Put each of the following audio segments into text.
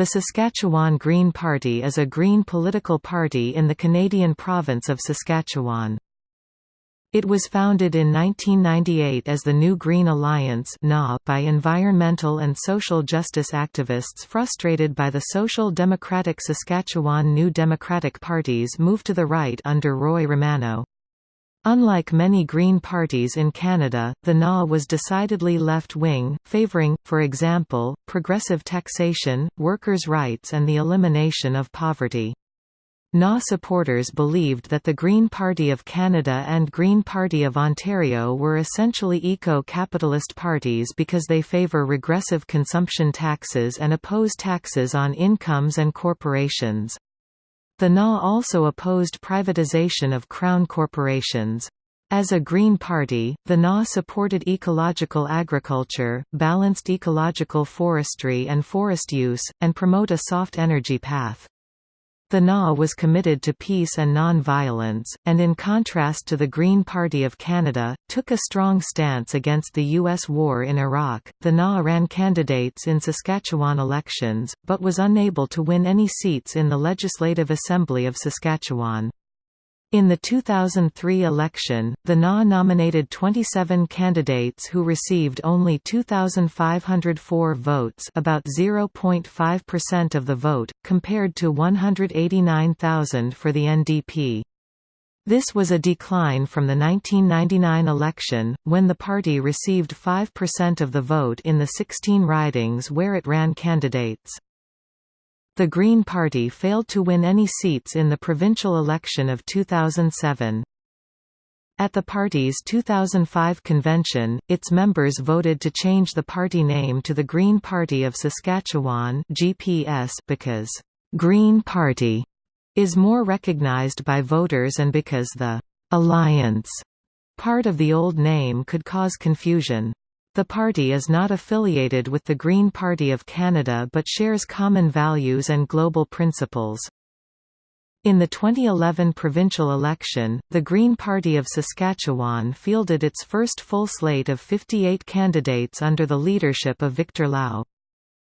The Saskatchewan Green Party is a Green political party in the Canadian province of Saskatchewan. It was founded in 1998 as the New Green Alliance by environmental and social justice activists frustrated by the Social Democratic Saskatchewan New Democratic Party's move to the right under Roy Romanow. Unlike many Green parties in Canada, the NA was decidedly left-wing, favouring, for example, progressive taxation, workers' rights and the elimination of poverty. NA supporters believed that the Green Party of Canada and Green Party of Ontario were essentially eco-capitalist parties because they favour regressive consumption taxes and oppose taxes on incomes and corporations. The NA also opposed privatization of crown corporations. As a Green Party, the NA supported ecological agriculture, balanced ecological forestry and forest use, and promote a soft energy path. The NA was committed to peace and non-violence, and in contrast to the Green Party of Canada, took a strong stance against the U.S. war in Iraq. The NA ran candidates in Saskatchewan elections, but was unable to win any seats in the Legislative Assembly of Saskatchewan. In the 2003 election, the NA nominated 27 candidates who received only 2,504 votes about 0.5% of the vote, compared to 189,000 for the NDP. This was a decline from the 1999 election, when the party received 5% of the vote in the 16 ridings where it ran candidates. The Green Party failed to win any seats in the provincial election of 2007. At the party's 2005 convention, its members voted to change the party name to the Green Party of Saskatchewan (GPS) because Green Party is more recognized by voters and because the Alliance part of the old name could cause confusion. The party is not affiliated with the Green Party of Canada but shares common values and global principles. In the 2011 provincial election, the Green Party of Saskatchewan fielded its first full slate of 58 candidates under the leadership of Victor Lau.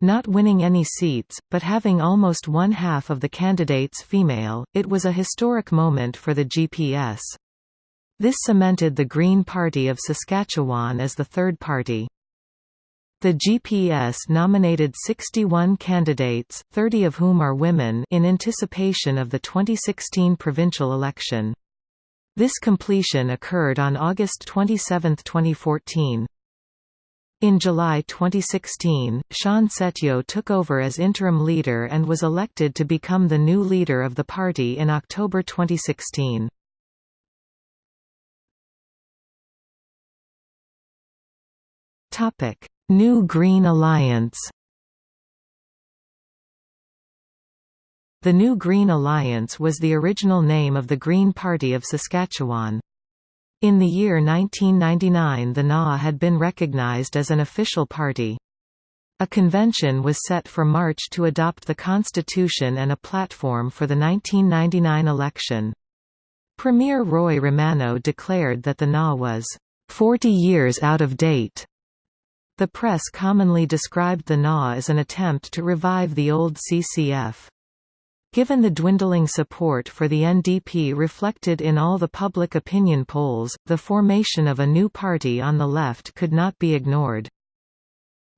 Not winning any seats, but having almost one-half of the candidates female, it was a historic moment for the GPS. This cemented the Green Party of Saskatchewan as the third party. The GPS nominated 61 candidates, 30 of whom are women in anticipation of the 2016 provincial election. This completion occurred on August 27, 2014. In July 2016, Shawn Setyo took over as interim leader and was elected to become the new leader of the party in October 2016. New Green Alliance The New Green Alliance was the original name of the Green Party of Saskatchewan. In the year 1999 the NA had been recognized as an official party. A convention was set for March to adopt the constitution and a platform for the 1999 election. Premier Roy Romanow declared that the NA was 40 years out of date the press commonly described the NA as an attempt to revive the old CCF. Given the dwindling support for the NDP reflected in all the public opinion polls, the formation of a new party on the left could not be ignored.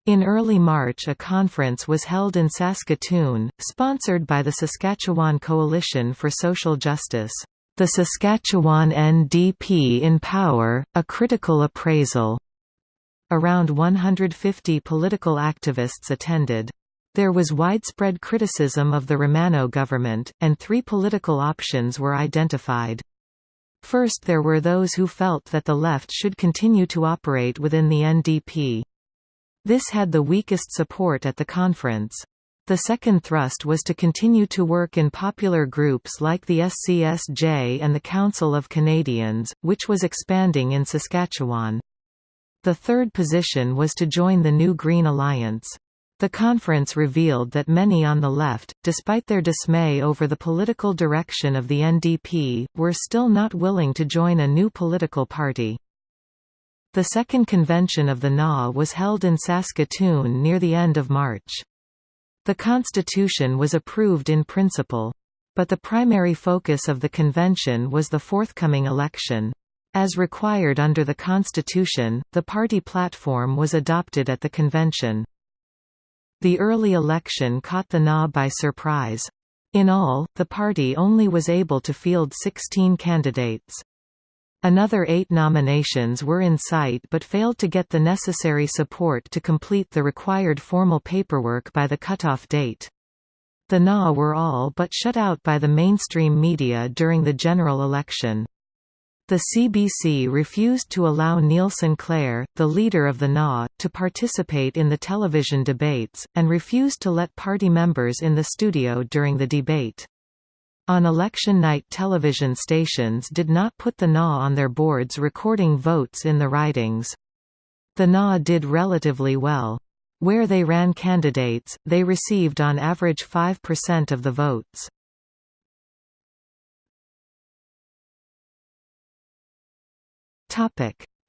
In early March a conference was held in Saskatoon, sponsored by the Saskatchewan Coalition for Social Justice. The Saskatchewan NDP in Power, a critical appraisal Around 150 political activists attended. There was widespread criticism of the Romanow government, and three political options were identified. First there were those who felt that the left should continue to operate within the NDP. This had the weakest support at the conference. The second thrust was to continue to work in popular groups like the SCSJ and the Council of Canadians, which was expanding in Saskatchewan. The third position was to join the new Green Alliance. The conference revealed that many on the left, despite their dismay over the political direction of the NDP, were still not willing to join a new political party. The second convention of the NA was held in Saskatoon near the end of March. The constitution was approved in principle. But the primary focus of the convention was the forthcoming election. As required under the constitution, the party platform was adopted at the convention. The early election caught the NA by surprise. In all, the party only was able to field 16 candidates. Another eight nominations were in sight but failed to get the necessary support to complete the required formal paperwork by the cutoff date. The NA were all but shut out by the mainstream media during the general election. The CBC refused to allow Neil Sinclair, the leader of the NA, to participate in the television debates, and refused to let party members in the studio during the debate. On election night television stations did not put the NA on their boards recording votes in the ridings. The NA did relatively well. Where they ran candidates, they received on average 5% of the votes.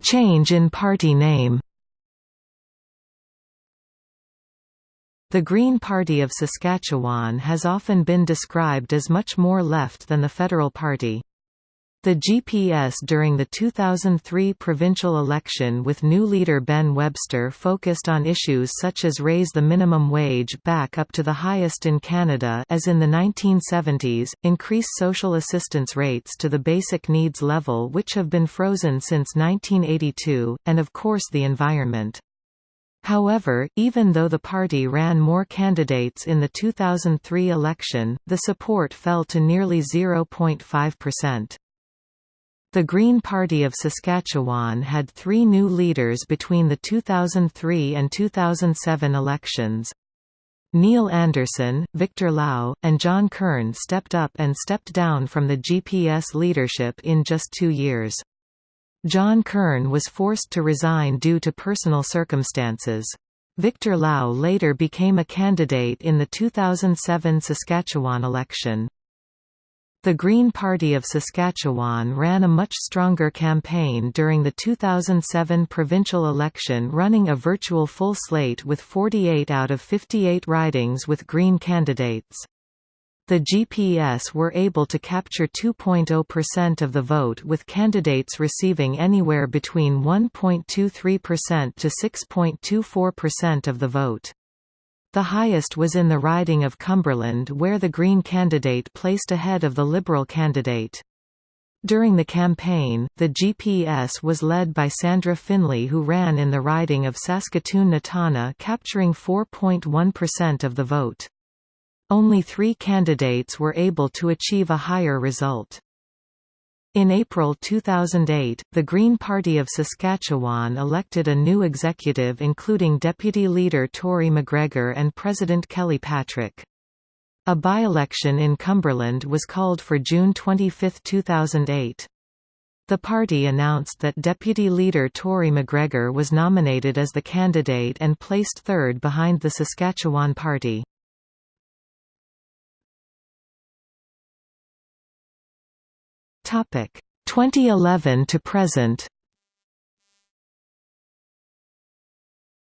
Change in party name The Green Party of Saskatchewan has often been described as much more left than the Federal Party. The GPS during the 2003 provincial election with new leader Ben Webster focused on issues such as raise the minimum wage back up to the highest in Canada as in the 1970s, increase social assistance rates to the basic needs level which have been frozen since 1982, and of course the environment. However, even though the party ran more candidates in the 2003 election, the support fell to nearly 0.5%. The Green Party of Saskatchewan had three new leaders between the 2003 and 2007 elections. Neil Anderson, Victor Lau, and John Kern stepped up and stepped down from the GPS leadership in just two years. John Kern was forced to resign due to personal circumstances. Victor Lau later became a candidate in the 2007 Saskatchewan election. The Green Party of Saskatchewan ran a much stronger campaign during the 2007 provincial election running a virtual full slate with 48 out of 58 ridings with Green candidates. The GPS were able to capture 2.0% of the vote with candidates receiving anywhere between 1.23% to 6.24% of the vote. The highest was in the riding of Cumberland where the Green candidate placed ahead of the Liberal candidate. During the campaign, the GPS was led by Sandra Finley who ran in the riding of Saskatoon-Nutana capturing 4.1% of the vote. Only three candidates were able to achieve a higher result. In April 2008, the Green Party of Saskatchewan elected a new executive including Deputy Leader Tory McGregor and President Kelly Patrick. A by-election in Cumberland was called for June 25, 2008. The party announced that Deputy Leader Tory McGregor was nominated as the candidate and placed third behind the Saskatchewan Party. Topic 2011 to present.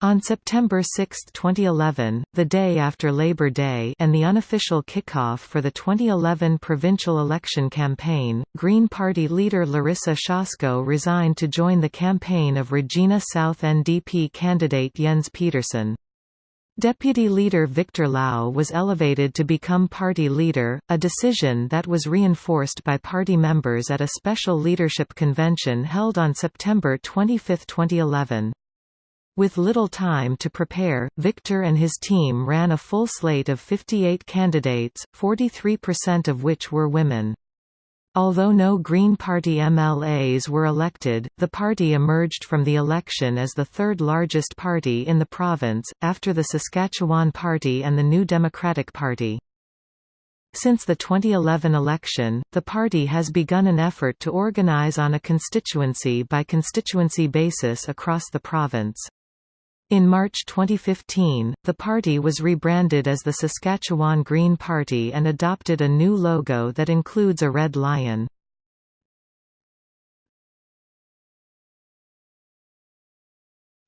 On September 6, 2011, the day after Labor Day and the unofficial kickoff for the 2011 provincial election campaign, Green Party leader Larissa Shasko resigned to join the campaign of Regina South NDP candidate Yens Pedersen. Deputy Leader Victor Lau was elevated to become party leader, a decision that was reinforced by party members at a special leadership convention held on September 25, 2011. With little time to prepare, Victor and his team ran a full slate of 58 candidates, 43% of which were women. Although no Green Party MLAs were elected, the party emerged from the election as the third largest party in the province, after the Saskatchewan Party and the New Democratic Party. Since the 2011 election, the party has begun an effort to organize on a constituency-by-constituency -constituency basis across the province. In March 2015, the party was rebranded as the Saskatchewan Green Party and adopted a new logo that includes a red lion.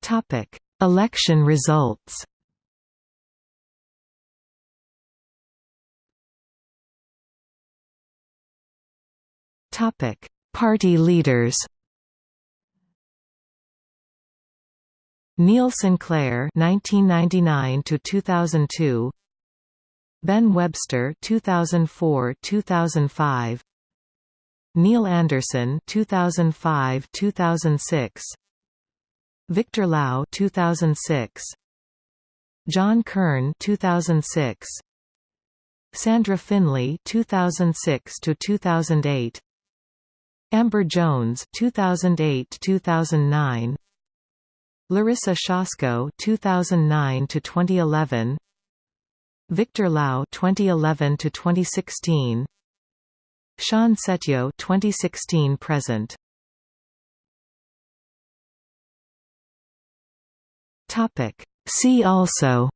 Topic: Election results. Topic: Party leaders. Neil Sinclair 1999 to 2002 Ben Webster 2004-2005 Neil Anderson 2005-2006 Victor Lau 2006 John Kern 2006 Sandra Finley 2006 to 2008 Amber Jones 2008-2009 Larissa Shasko 2009 to 2011 Victor Lau 2011 to 2016 Shawn Setyo 2016 present. Topic. See also.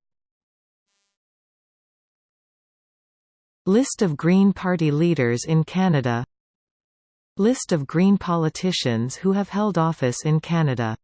List of Green Party leaders in Canada. List of Green politicians who have held office in Canada